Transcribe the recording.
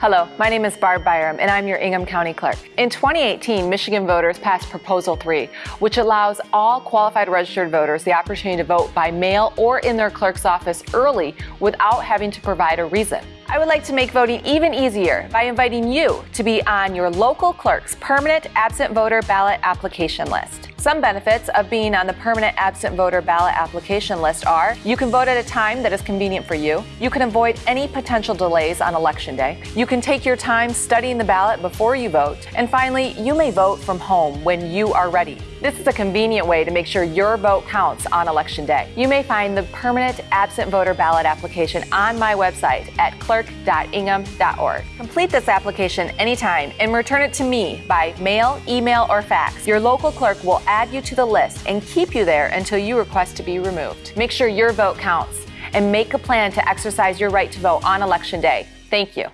Hello, my name is Barb Byrum, and I'm your Ingham County Clerk. In 2018, Michigan voters passed Proposal 3, which allows all qualified registered voters the opportunity to vote by mail or in their clerk's office early without having to provide a reason. I would like to make voting even easier by inviting you to be on your local clerk's permanent absent voter ballot application list. Some benefits of being on the permanent absent voter ballot application list are you can vote at a time that is convenient for you, you can avoid any potential delays on election day, you can take your time studying the ballot before you vote, and finally, you may vote from home when you are ready. This is a convenient way to make sure your vote counts on election day. You may find the permanent absent voter ballot application on my website at clerk.ingham.org. Complete this application anytime and return it to me by mail, email, or fax. Your local clerk will add you to the list and keep you there until you request to be removed. Make sure your vote counts and make a plan to exercise your right to vote on election day. Thank you.